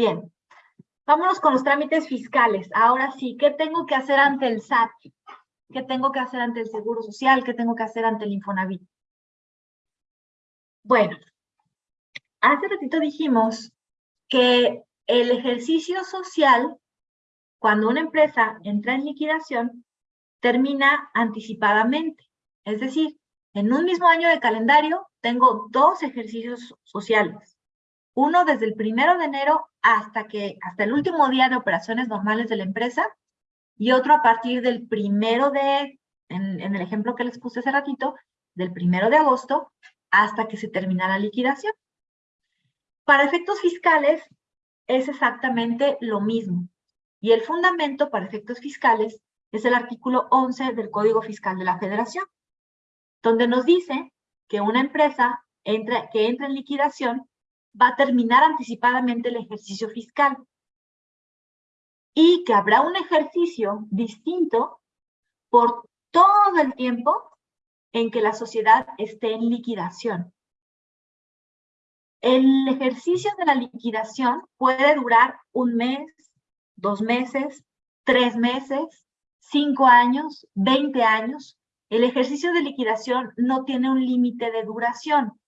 Bien, vámonos con los trámites fiscales. Ahora sí, ¿qué tengo que hacer ante el SAT? ¿Qué tengo que hacer ante el Seguro Social? ¿Qué tengo que hacer ante el Infonavit? Bueno, hace ratito dijimos que el ejercicio social, cuando una empresa entra en liquidación, termina anticipadamente. Es decir, en un mismo año de calendario tengo dos ejercicios sociales. Uno desde el primero de enero hasta, que, hasta el último día de operaciones normales de la empresa y otro a partir del primero de, en, el ejemplo que les puse hace ratito, del primero de agosto hasta que se termina la liquidación. Para efectos fiscales es exactamente lo mismo. Y el fundamento para efectos fiscales es el artículo 11 del Código Fiscal de la Federación, donde nos dice que una empresa entra, que entra en liquidación va a terminar anticipadamente el ejercicio fiscal y que habrá un ejercicio distinto por todo el tiempo en que la sociedad esté en liquidación. El ejercicio de la liquidación puede durar un mes, dos meses, tres meses, cinco años, veinte años. El ejercicio de liquidación no tiene un límite de duración.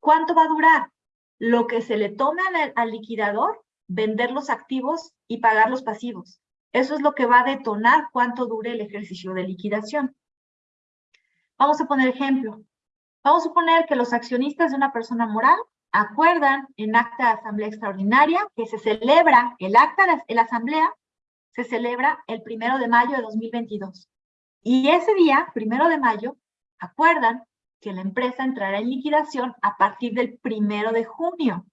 ¿Cuánto va a durar? Lo que se le tome al, al liquidador, vender los activos y pagar los pasivos. Eso es lo que va a detonar cuánto dure el ejercicio de liquidación. Vamos a poner ejemplo. Vamos a suponer que los accionistas de una persona moral acuerdan en acta de asamblea extraordinaria que se celebra, el acta de la asamblea se celebra el primero de mayo de 2022. Y ese día, primero de mayo, acuerdan que la empresa entrará en liquidación a partir del primero de junio.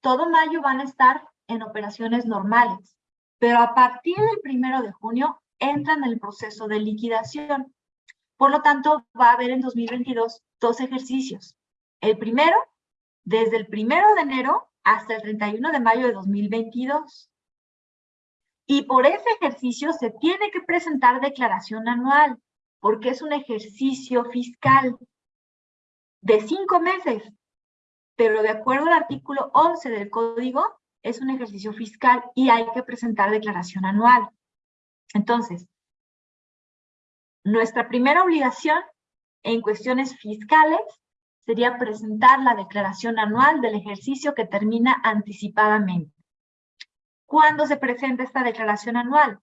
Todo mayo van a estar en operaciones normales, pero a partir del primero de junio entran en el proceso de liquidación. Por lo tanto, va a haber en 2022 dos ejercicios. El primero, desde el primero de enero hasta el 31 de mayo de 2022. Y por ese ejercicio se tiene que presentar declaración anual, porque es un ejercicio fiscal de cinco meses. Pero de acuerdo al artículo 11 del código, es un ejercicio fiscal y hay que presentar declaración anual. Entonces, nuestra primera obligación en cuestiones fiscales sería presentar la declaración anual del ejercicio que termina anticipadamente. ¿Cuándo se presenta esta declaración anual?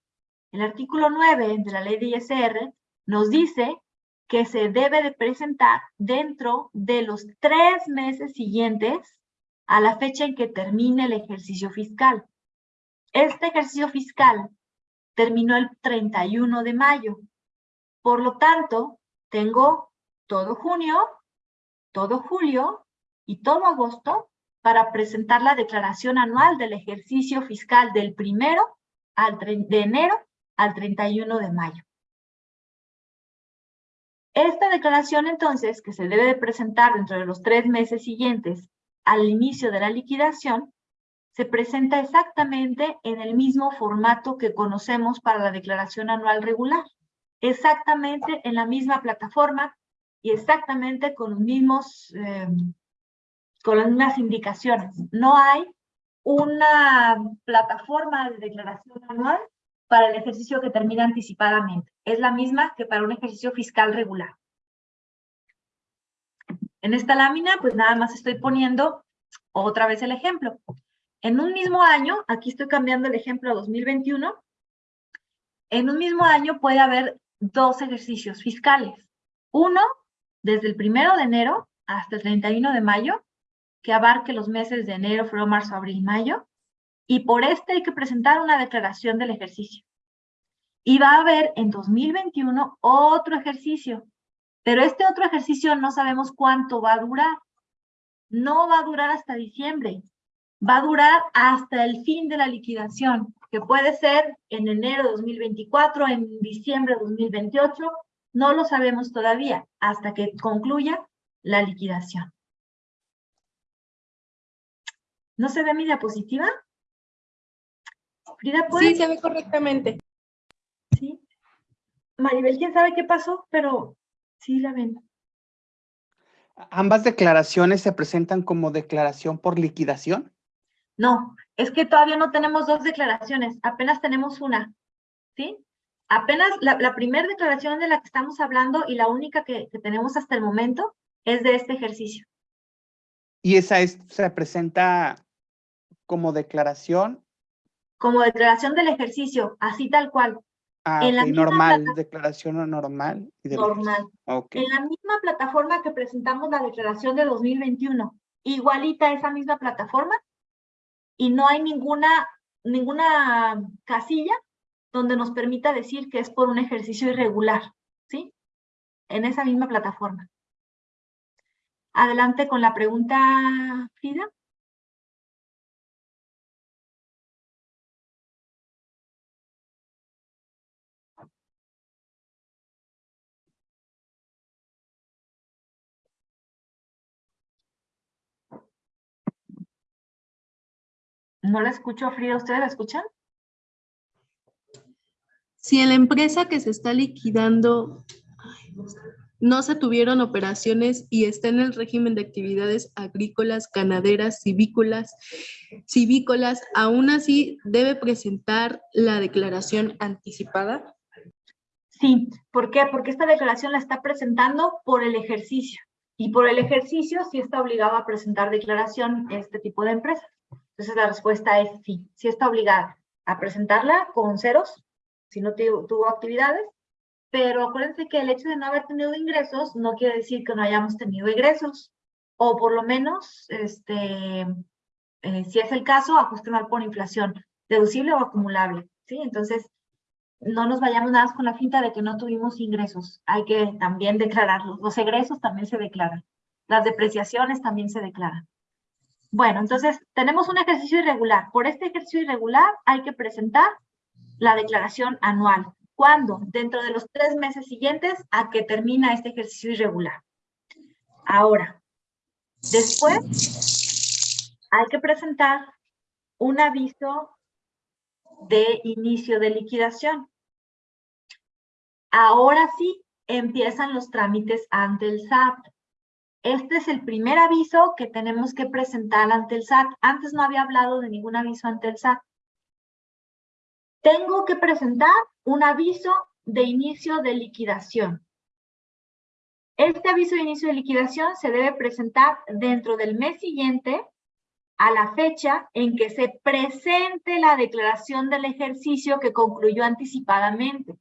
El artículo 9 de la ley de ISR nos dice que se debe de presentar dentro de los tres meses siguientes a la fecha en que termine el ejercicio fiscal. Este ejercicio fiscal terminó el 31 de mayo. Por lo tanto, tengo todo junio, todo julio y todo agosto para presentar la declaración anual del ejercicio fiscal del primero al de enero al 31 de mayo. Esta declaración entonces, que se debe de presentar dentro de los tres meses siguientes al inicio de la liquidación, se presenta exactamente en el mismo formato que conocemos para la declaración anual regular exactamente en la misma plataforma y exactamente con los mismos, eh, con las mismas indicaciones. No hay una plataforma de declaración anual para el ejercicio que termina anticipadamente. Es la misma que para un ejercicio fiscal regular. En esta lámina, pues nada más estoy poniendo otra vez el ejemplo. En un mismo año, aquí estoy cambiando el ejemplo a 2021, en un mismo año puede haber dos ejercicios fiscales. Uno, desde el primero de enero hasta el 31 de mayo, que abarque los meses de enero, febrero, marzo, abril, mayo, y por este hay que presentar una declaración del ejercicio. Y va a haber en 2021 otro ejercicio, pero este otro ejercicio no sabemos cuánto va a durar. No va a durar hasta diciembre, va a durar hasta el fin de la liquidación que puede ser en enero de 2024, en diciembre de 2028, no lo sabemos todavía hasta que concluya la liquidación. ¿No se ve mi diapositiva? Frida, Sí, se ve correctamente. Sí. Maribel, quién sabe qué pasó, pero sí la ven. ¿Ambas declaraciones se presentan como declaración por liquidación? No, Es que todavía no tenemos dos declaraciones, apenas tenemos una, ¿sí? Apenas la, la primera declaración de la que estamos hablando y la única que, que tenemos hasta el momento es de este ejercicio. Y esa es, se presenta como declaración. Como declaración del ejercicio, así tal cual. Ah, En la ok, misma normal, declaración normal. Y del Normal. ejercicio. Ok. En la misma plataforma que presentamos la declaración de 2021, igualita esa misma plataforma, y no hay ninguna, ninguna casilla donde nos permita decir que es por un ejercicio irregular, ¿sí? En esa misma plataforma. Adelante con la pregunta, Frida. No la escucho, Frida. ¿Ustedes la escuchan? Si en la empresa que se está liquidando no se tuvieron operaciones y está en el régimen de actividades agrícolas, ganaderas, civícolas, civícolas, aún así debe presentar la declaración anticipada. Sí, ¿por qué? Porque esta declaración la está presentando por el ejercicio. Y por el ejercicio sí está obligado a presentar declaración este tipo de empresas. Entonces la respuesta es sí, sí está obligada a presentarla con ceros, si no tu- tuvo actividades, pero acuérdense que el hecho de no haber tenido ingresos no quiere decir que no hayamos tenido egresos, o por lo menos, este, eh, si es el caso, ajuste anual por inflación, deducible o acumulable, ¿sí? Entonces, no nos vayamos nada más con la finta de que no tuvimos ingresos. Hay que también declararlos. Los egresos también se declaran. Las depreciaciones también se declaran. Bueno, entonces tenemos un ejercicio irregular. Por este ejercicio irregular hay que presentar la declaración anual. ¿Cuándo? Dentro de los tres meses siguientes a que termina este ejercicio irregular. Ahora, después hay que presentar un aviso de inicio de liquidación. Ahora sí empiezan los trámites ante el SAT. Este es el primer aviso que tenemos que presentar ante el SAT. Antes no había hablado de ningún aviso ante el SAT. Tengo que presentar un aviso de inicio de liquidación. Este aviso de inicio de liquidación se debe presentar dentro del mes siguiente a la fecha en que se presente la declaración del ejercicio que concluyó anticipadamente.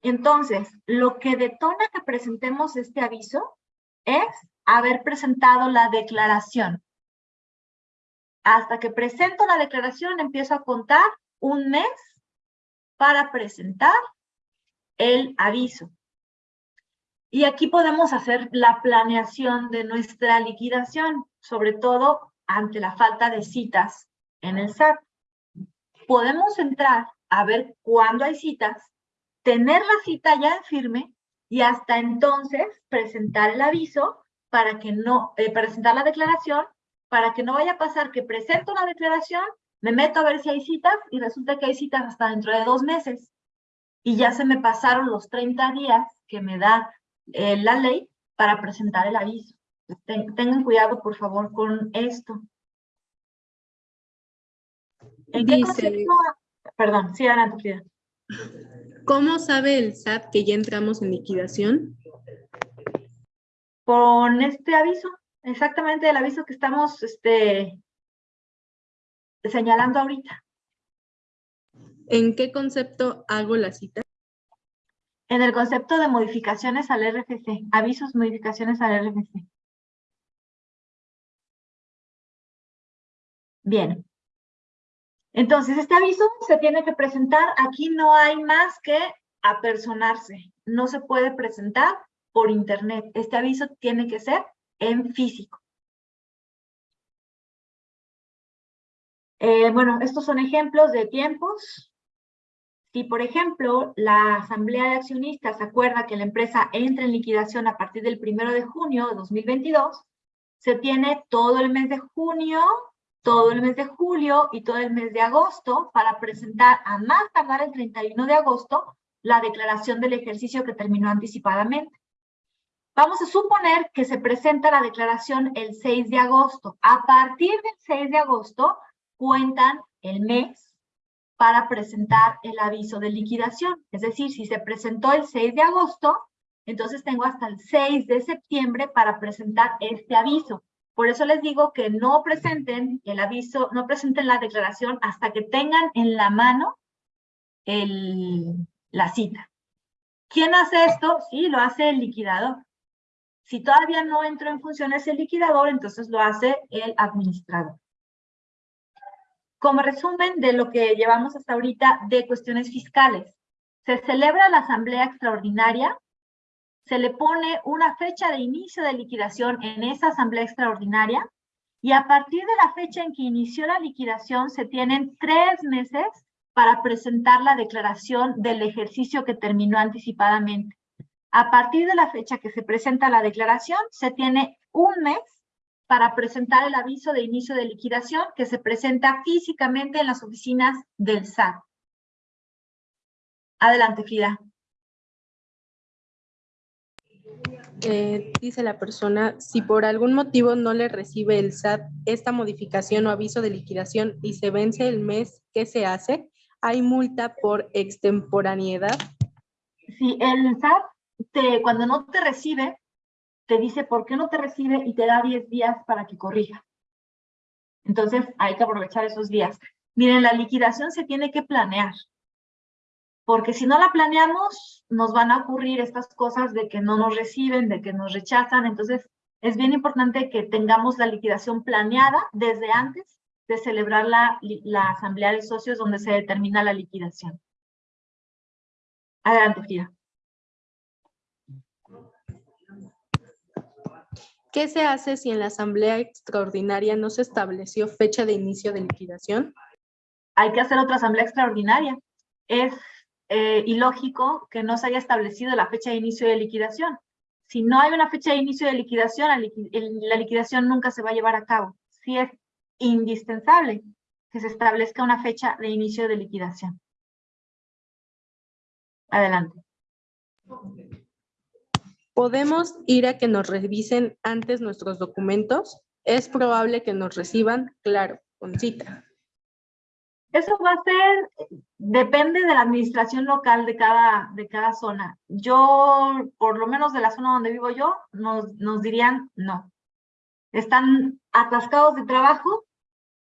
Entonces, lo que detona que presentemos este aviso es haber presentado la declaración. Hasta que presento la declaración, empiezo a contar un mes para presentar el aviso. Y aquí podemos hacer la planeación de nuestra liquidación, sobre todo ante la falta de citas en el SAT. Podemos entrar a ver cuándo hay citas, tener la cita ya en firme y hasta entonces presentar el aviso para que no, eh, presentar la declaración para que no vaya a pasar que presento la declaración, me meto a ver si hay citas y resulta que hay citas hasta dentro de dos meses y ya se me pasaron los 30 días que me da eh, la ley para presentar el aviso. Ten- tengan cuidado, por favor, con esto. ¿En qué Dice-? Perdón, sí, adelante. ¿Cómo sabe el SAT que ya entramos en liquidación? Con este aviso, exactamente el aviso que estamos este, señalando ahorita. ¿En qué concepto hago la cita? En el concepto de modificaciones al RFC, avisos, modificaciones al RFC. Bien. Entonces, este aviso se tiene que presentar. Aquí no hay más que apersonarse. No se puede presentar por internet. Este aviso tiene que ser en físico. Eh, bueno, estos son ejemplos de tiempos. Si, por ejemplo, la Asamblea de Accionistas acuerda que la empresa entra en liquidación a partir del primero de junio de 2022, se tiene todo el mes de junio, todo el mes de julio y todo el mes de agosto para presentar a más tardar el 31 de agosto la declaración del ejercicio que terminó anticipadamente. Vamos a suponer que se presenta la declaración el 6 de agosto. A partir del 6 de agosto cuentan el mes para presentar el aviso de liquidación. Es decir, si se presentó el 6 de agosto, entonces tengo hasta el 6 de septiembre para presentar este aviso. Por eso les digo que no presenten el aviso, no presenten la declaración hasta que tengan en la mano la cita. ¿Quién hace esto? Sí, lo hace el liquidador. Si todavía no entró en funciones el liquidador, entonces lo hace el administrador. Como resumen de lo que llevamos hasta ahorita de cuestiones fiscales, se celebra la asamblea extraordinaria, se le pone una fecha de inicio de liquidación en esa asamblea extraordinaria y a partir de la fecha en que inició la liquidación se tienen tres meses para presentar la declaración del ejercicio que terminó anticipadamente. A partir de la fecha que se presenta la declaración, se tiene un mes para presentar el aviso de inicio de liquidación que se presenta físicamente en las oficinas del SAT. Adelante, Frida. Eh, dice la persona, si por algún motivo no le recibe el SAT esta modificación o aviso de liquidación y se vence el mes, ¿qué se hace? ¿Hay multa por extemporaneidad? Si el SAT, te, cuando no te recibe, te dice por qué no te recibe y te da 10 días para que corrija. Entonces, hay que aprovechar esos días. Miren, la liquidación se tiene que planear. Porque si no la planeamos, nos van a ocurrir estas cosas de que no nos reciben, de que nos rechazan. Entonces, es bien importante que tengamos la liquidación planeada desde antes de celebrar la, la asamblea de socios donde se determina la liquidación. Adelante, Fia. ¿Qué se hace si en la asamblea extraordinaria no se estableció fecha de inicio de liquidación? Hay que hacer otra asamblea extraordinaria. Es eh, ilógico que no se haya establecido la fecha de inicio de liquidación. Si no hay una fecha de inicio de liquidación, la, liquidación nunca se va a llevar a cabo. Sí es indispensable que se establezca una fecha de inicio de liquidación. Adelante. ¿Podemos ir a que nos revisen antes nuestros documentos? Es probable que nos reciban, claro, con cita. Eso va a ser, depende de la administración local de cada, de cada zona. Yo, por lo menos de la zona donde vivo yo, nos, nos dirían no. Están atascados de trabajo,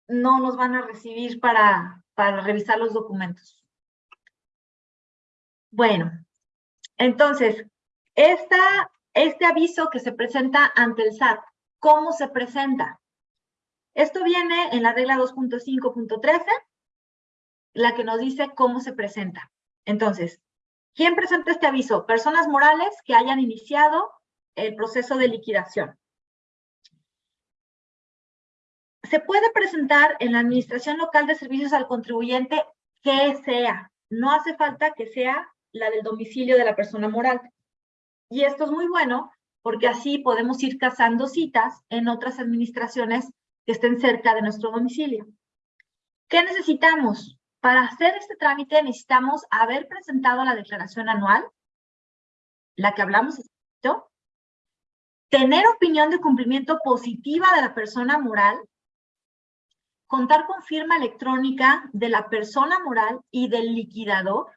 no nos van a recibir para, para revisar los documentos. Bueno, entonces, esta, este aviso que se presenta ante el SAT, ¿cómo se presenta? Esto viene en la regla 2.5.13, la que nos dice cómo se presenta. Entonces, ¿quién presenta este aviso? Personas morales que hayan iniciado el proceso de liquidación. Se puede presentar en la Administración Local de Servicios al Contribuyente que sea. No hace falta que sea la del domicilio de la persona moral. Y esto es muy bueno porque así podemos ir cazando citas en otras administraciones que estén cerca de nuestro domicilio. ¿Qué necesitamos? Para hacer este trámite necesitamos haber presentado la declaración anual, la que hablamos, tener opinión de cumplimiento positiva de la persona moral, contar con firma electrónica de la persona moral y del liquidador,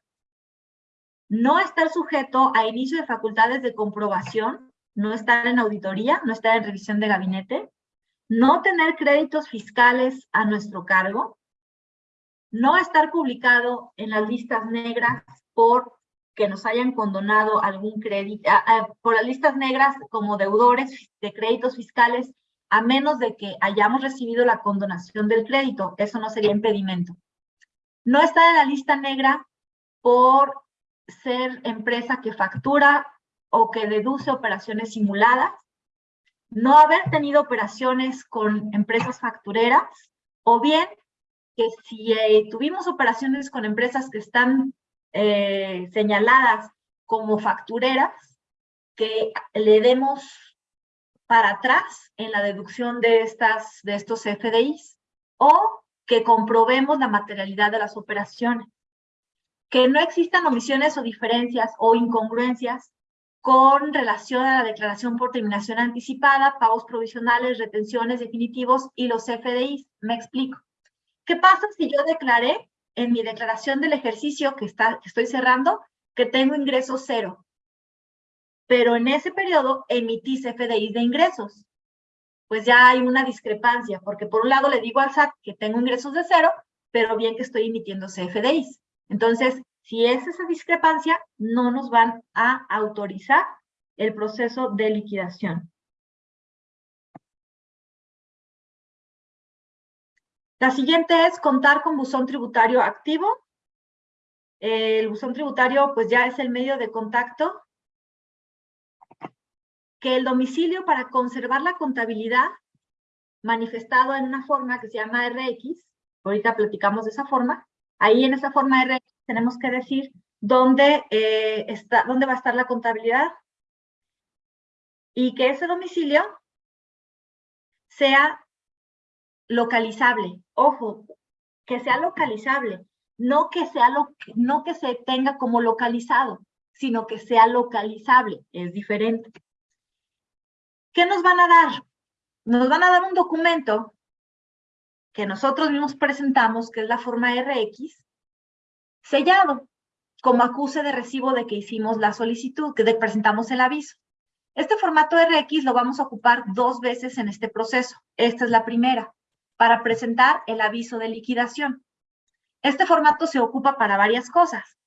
no estar sujeto a inicio de facultades de comprobación, no estar en auditoría, no estar en revisión de gabinete, no tener créditos fiscales a nuestro cargo, no estar publicado en las listas negras por que nos hayan condonado algún crédito, por las listas negras como deudores de créditos fiscales, a menos de que hayamos recibido la condonación del crédito, eso no sería impedimento. No estar en la lista negra por ser empresa que factura o que deduce operaciones simuladas, no haber tenido operaciones con empresas factureras, o bien que si eh, tuvimos operaciones con empresas que están eh, señaladas como factureras, que le demos para atrás en la deducción de, estas, de estos FDIs, o que comprobemos la materialidad de las operaciones que no existan omisiones o diferencias o incongruencias con relación a la declaración por terminación anticipada, pagos provisionales, retenciones definitivos y los FDIs. Me explico. ¿Qué pasa si yo declaré en mi declaración del ejercicio que, estoy cerrando que tengo ingresos cero? Pero en ese periodo emití CFDIs de ingresos. Pues ya hay una discrepancia, porque por un lado le digo al SAT que tengo ingresos de cero, pero bien que estoy emitiendo CFDIs. Entonces, si es esa discrepancia, no nos van a autorizar el proceso de liquidación. La siguiente es contar con buzón tributario activo. El buzón tributario pues ya es el medio de contacto. Que el domicilio para conservar la contabilidad manifestado en una forma que se llama RX, ahorita platicamos de esa forma, ahí en esa forma RX tenemos que decir dónde, eh, está, dónde va a estar la contabilidad y que ese domicilio sea localizable. Ojo, que sea localizable, no que, sea lo, no que se tenga como localizado, sino que sea localizable, es diferente. ¿Qué nos van a dar? Nos van a dar un documento que nosotros mismos presentamos, que es la forma RX, sellado, como acuse de recibo de que hicimos la solicitud, que presentamos el aviso. Este formato RX lo vamos a ocupar dos veces en este proceso. Esta es la primera, para presentar el aviso de liquidación. Este formato se ocupa para varias cosas.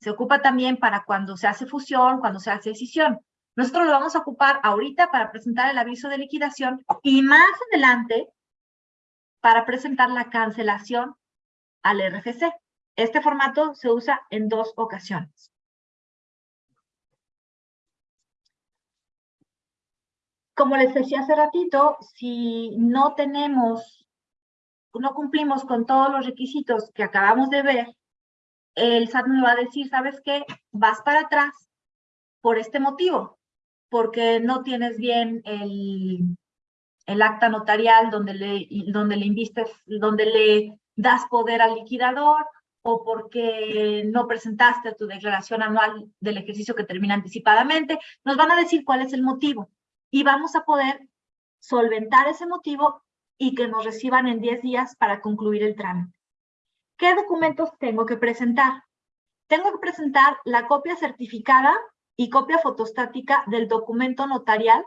Se ocupa también para cuando se hace fusión, cuando se hace decisión. Nosotros lo vamos a ocupar ahorita para presentar el aviso de liquidación y más adelante para presentar la cancelación al RFC. Este formato se usa en dos ocasiones. Como les decía hace ratito, si no tenemos, no cumplimos con todos los requisitos que acabamos de ver, el SAT me va a decir, ¿sabes qué? Vas para atrás por este motivo, porque no tienes bien el, el acta notarial donde le, donde le invistes, donde le das poder al liquidador, o porque no presentaste tu declaración anual del ejercicio que termina anticipadamente, nos van a decir cuál es el motivo y vamos a poder solventar ese motivo y que nos reciban en 10 días para concluir el trámite. ¿Qué documentos tengo que presentar? Tengo que presentar la copia certificada y copia fotostática del documento notarial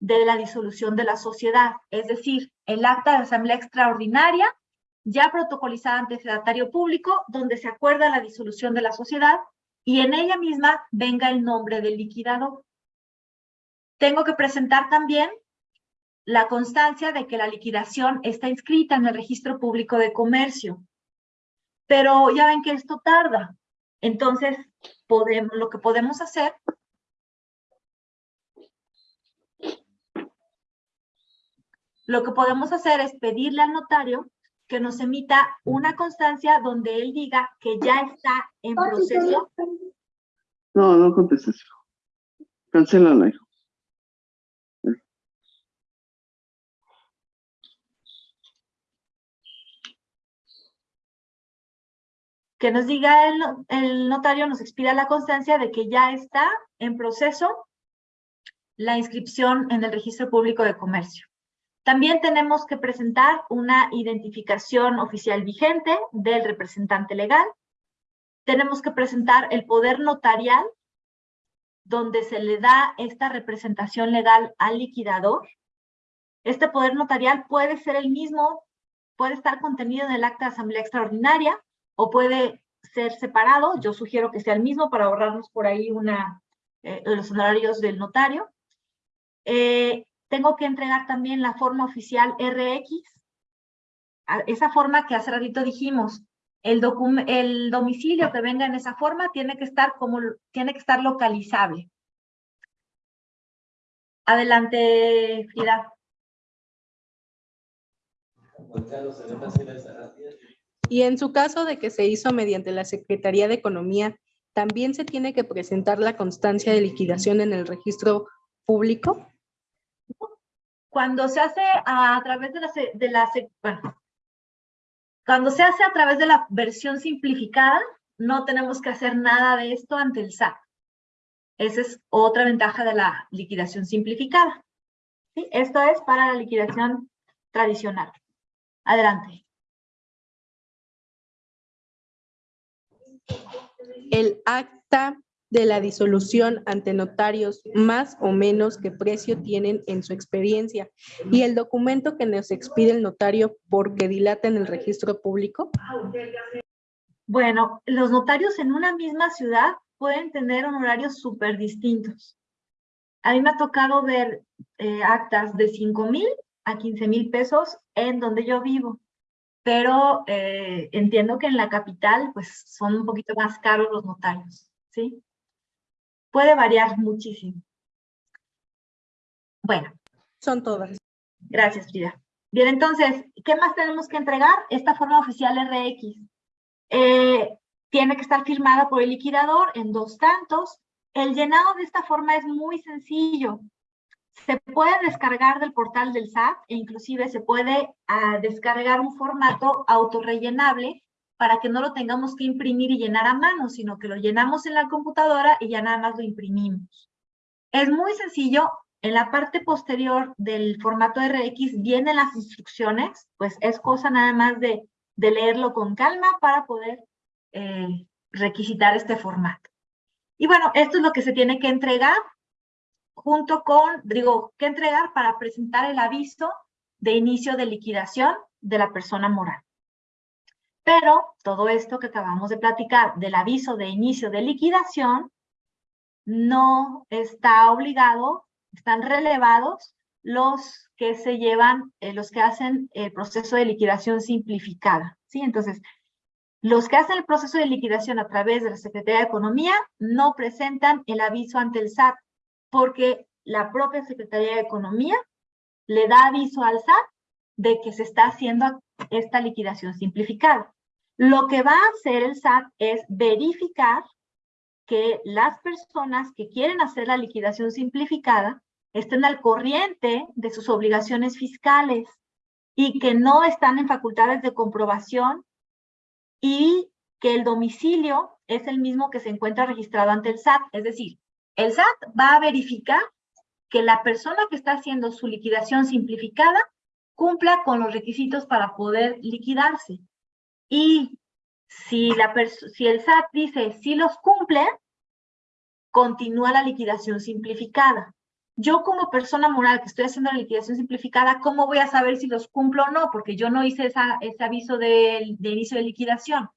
de la disolución de la sociedad, es decir, el acta de asamblea extraordinaria ya protocolizada ante sedatario público, donde se acuerda la disolución de la sociedad y en ella misma venga el nombre del liquidador. Tengo que presentar también la constancia de que la liquidación está inscrita en el registro público de comercio. Pero ya ven que esto tarda. Entonces, podemos, lo que podemos hacer lo que podemos hacer es pedirle al notario que nos emita una constancia donde él diga que ya está en proceso. No, no contestes. Cancélala, hijo. Que nos diga el, notario, nos expida la constancia de que ya está en proceso la inscripción en el registro público de comercio. También tenemos que presentar una identificación oficial vigente del representante legal. Tenemos que presentar el poder notarial, donde se le da esta representación legal al liquidador. Este poder notarial puede ser el mismo, puede estar contenido en el acta de asamblea extraordinaria o puede ser separado. Yo sugiero que sea el mismo para ahorrarnos por ahí una, eh, los honorarios del notario. Eh, tengo que entregar también la forma oficial RX, esa forma que hace ratito dijimos, el, el domicilio que venga en esa forma tiene que estar como tiene que estar localizable. Adelante, Frida. Y en su caso de que se hizo mediante la Secretaría de Economía, ¿también se tiene que presentar la constancia de liquidación en el registro público? Cuando se hace a través de la, de cuando se hace a través de la versión simplificada, no tenemos que hacer nada de esto ante el SAT. Esa es otra ventaja de la liquidación simplificada. ¿Sí? Esto es para la liquidación tradicional. Adelante. El acta de la disolución ante notarios más o menos qué precio tienen en su experiencia y el documento que nos expide el notario porque dilata en el registro público? Bueno, los notarios en una misma ciudad pueden tener honorarios súper distintos. A mí me ha tocado ver eh, actas de 5 mil a 15 mil pesos en donde yo vivo, pero eh, entiendo que en la capital pues son un poquito más caros los notarios, ¿sí? Puede variar muchísimo. Bueno. Son todas. Gracias, Frida. Bien, entonces, ¿qué más tenemos que entregar? Esta forma oficial RX. Eh, tiene que estar firmada por el liquidador en dos tantos. El llenado de esta forma es muy sencillo. Se puede descargar del portal del SAT e inclusive se puede ah, descargar un formato autorrellenable para que no lo tengamos que imprimir y llenar a mano, sino que lo llenamos en la computadora y ya nada más lo imprimimos. Es muy sencillo. En la parte posterior del formato RX vienen las instrucciones, pues es cosa nada más de de leerlo con calma para poder eh, requisitar este formato. Y bueno, esto es lo que se tiene que entregar junto con, digo, que entregar para presentar el aviso de inicio de liquidación de la persona moral. Pero todo esto que acabamos de platicar del aviso de inicio de liquidación no está obligado, están relevados los que se llevan, eh, los que hacen el proceso de liquidación simplificada, ¿sí? Entonces, los que hacen el proceso de liquidación a través de la Secretaría de Economía no presentan el aviso ante el SAT, porque la propia Secretaría de Economía le da aviso al SAT de que se está haciendo esta liquidación simplificada. Lo que va a hacer el SAT es verificar que las personas que quieren hacer la liquidación simplificada estén al corriente de sus obligaciones fiscales y que no están en facultades de comprobación y que el domicilio es el mismo que se encuentra registrado ante el SAT. Es decir, el SAT va a verificar que la persona que está haciendo su liquidación simplificada cumpla con los requisitos para poder liquidarse. Y si, la si el SAT dice si los cumple, continúa la liquidación simplificada. Yo como persona moral que estoy haciendo la liquidación simplificada, ¿cómo voy a saber si los cumplo o no? Porque yo no hice ese aviso de, de inicio de liquidación.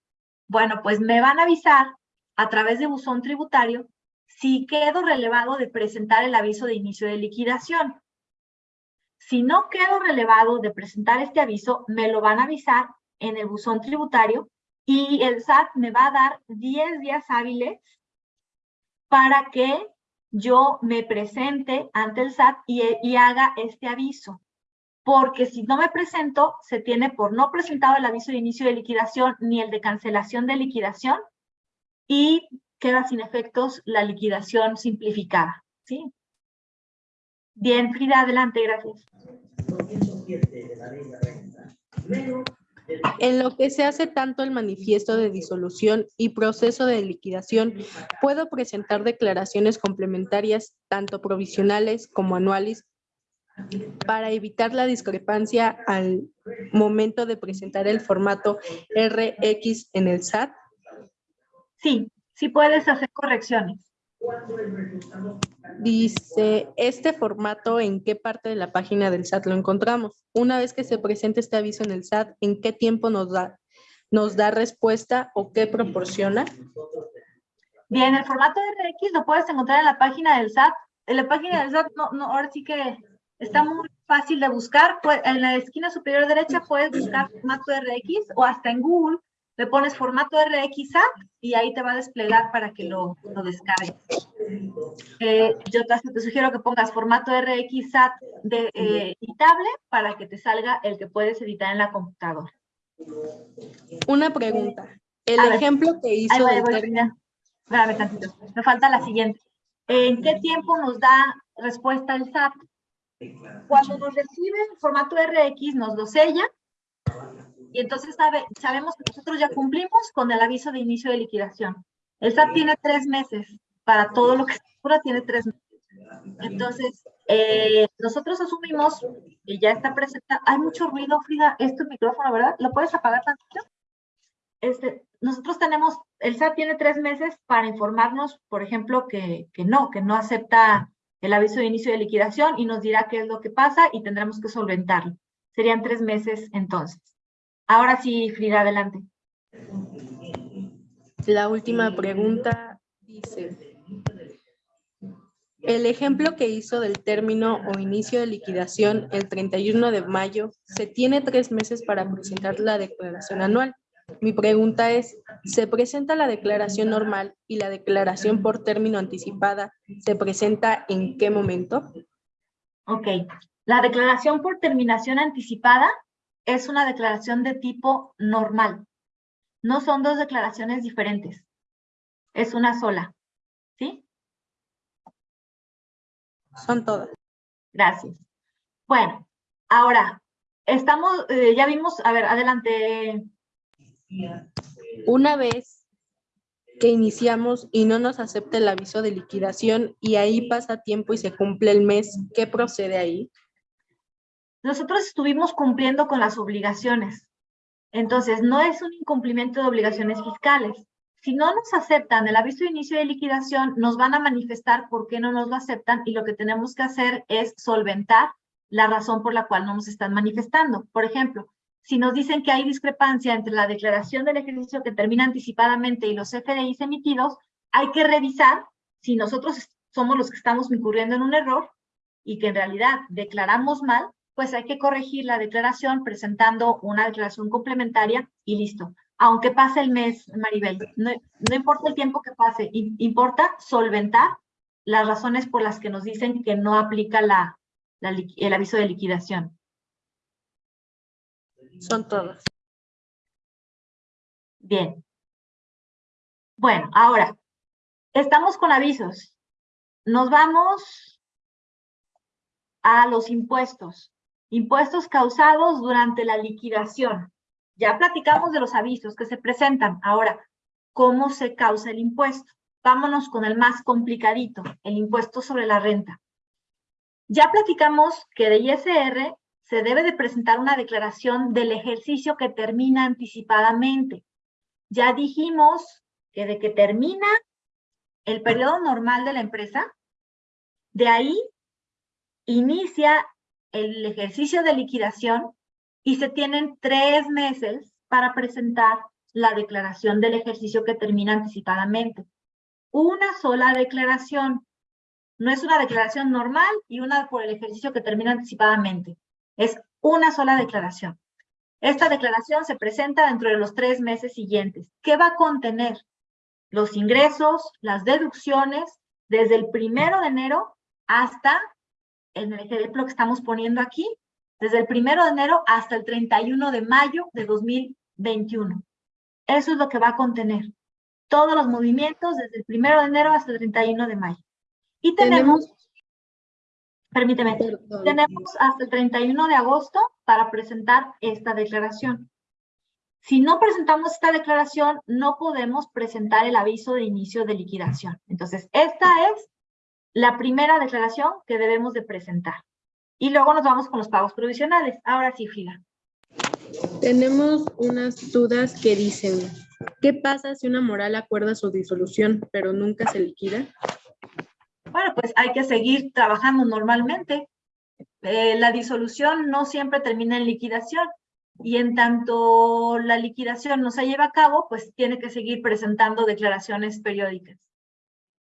Bueno, pues me van a avisar a través de buzón tributario si quedo relevado de presentar el aviso de inicio de liquidación. Si no quedo relevado de presentar este aviso, me lo van a avisar en el buzón tributario y el SAT me va a dar 10 días hábiles para que yo me presente ante el SAT y, haga este aviso. Porque si no me presento, se tiene por no presentado el aviso de inicio de liquidación ni el de cancelación de liquidación y queda sin efectos la liquidación simplificada. ¿sí? Bien, Frida, adelante, gracias. En lo que se hace tanto el manifiesto de disolución y proceso de liquidación, puedo presentar declaraciones complementarias, tanto provisionales como anuales, para evitar la discrepancia al momento de presentar el formato RX en el SAT? Sí, sí puedes hacer correcciones. Dice, ¿este formato en qué parte de la página del SAT lo encontramos? Una vez que se presente este aviso en el SAT, ¿en qué tiempo nos da, nos da respuesta o qué proporciona? Bien, el formato RX lo puedes encontrar en la página del SAT. En la página del SAT, no, no, ahora sí que está muy fácil de buscar. En la esquina superior derecha puedes buscar formato RX o hasta en Google le pones formato RXAT y ahí te va a desplegar para que lo, lo descargues. Eh, yo te, sugiero que pongas formato RXAT de, eh, editable para que te salga el que puedes editar en la computadora. Una pregunta. El ejemplo que hizo tantito. Me falta la siguiente. ¿En qué tiempo nos da respuesta el SAT? Cuando nos recibe el formato RX, nos lo sella y entonces sabe, sabemos que nosotros ya cumplimos con el aviso de inicio de liquidación. El SAT tiene tres meses para todo lo que se cura, tiene tres meses. Entonces, eh, nosotros asumimos que ya está presenta. Hay mucho ruido, Frida. Es tu micrófono, ¿verdad? ¿Lo puedes apagar tantito? Este, nosotros tenemos el SAT tiene tres meses para informarnos, por ejemplo, que no, que no acepta el aviso de inicio de liquidación y nos dirá qué es lo que pasa y tendremos que solventarlo. Serían tres meses entonces. Ahora sí, Frida, adelante. La última pregunta dice, el ejemplo que hizo del término o inicio de liquidación el 31 de mayo, se tiene tres meses para presentar la declaración anual. Mi pregunta es, ¿se presenta la declaración normal y la declaración por término anticipada se presenta en qué momento? Ok, la declaración por terminación anticipada es una declaración de tipo normal. No son dos declaraciones diferentes. Es una sola. ¿Sí? Son todas. Gracias. Bueno, ahora, estamos, eh, ya vimos, a ver, adelante. Una vez que iniciamos y no nos acepta el aviso de liquidación y ahí pasa tiempo y se cumple el mes, ¿qué procede ahí? Nosotros estuvimos cumpliendo con las obligaciones. Entonces, no es un incumplimiento de obligaciones fiscales. Si no nos aceptan el aviso de inicio de liquidación, nos van a manifestar por qué no nos lo aceptan y lo que tenemos que hacer es solventar la razón por la cual no nos están manifestando. Por ejemplo, si nos dicen que hay discrepancia entre la declaración del ejercicio que termina anticipadamente y los FDIs emitidos, hay que revisar si nosotros somos los que estamos incurriendo en un error y que en realidad declaramos mal, pues hay que corregir la declaración presentando una declaración complementaria y listo. Aunque pase el mes, Maribel, no, importa el tiempo que pase, importa solventar las razones por las que nos dicen que no aplica la, el aviso de liquidación. Son todas. Bien. Bueno, ahora, estamos con avisos. Nos vamos a los impuestos. Impuestos causados durante la liquidación. Ya platicamos de los avisos que se presentan. Ahora, ¿cómo se causa el impuesto? Vámonos con el más complicadito, el impuesto sobre la renta. Ya platicamos que de ISR se debe de presentar una declaración del ejercicio que termina anticipadamente. Ya dijimos que de que termina el periodo normal de la empresa, de ahí inicia el ejercicio de liquidación y se tienen tres meses para presentar la declaración del ejercicio que termina anticipadamente. Una sola declaración. No es una declaración normal y una por el ejercicio que termina anticipadamente. Es una sola declaración. Esta declaración se presenta dentro de los tres meses siguientes. ¿Qué va a contener? Los ingresos, las deducciones, desde el primero de enero hasta, en el ejemplo que estamos poniendo aquí, desde el primero de enero hasta el 31 de mayo de 2021. Eso es lo que va a contener. Todos los movimientos desde el primero de enero hasta el 31 de mayo. Y tenemos Permíteme, tenemos hasta el 31 de agosto para presentar esta declaración. Si no presentamos esta declaración, no podemos presentar el aviso de inicio de liquidación. Entonces, esta es la primera declaración que debemos de presentar. Y luego nos vamos con los pagos provisionales. Ahora sí, Frida. Tenemos unas dudas que dicen, ¿qué pasa si una moral acuerda su disolución, pero nunca se liquida? bueno, pues hay que seguir trabajando normalmente. Eh, la disolución no siempre termina en liquidación y en tanto la liquidación no se lleva a cabo, pues tiene que seguir presentando declaraciones periódicas.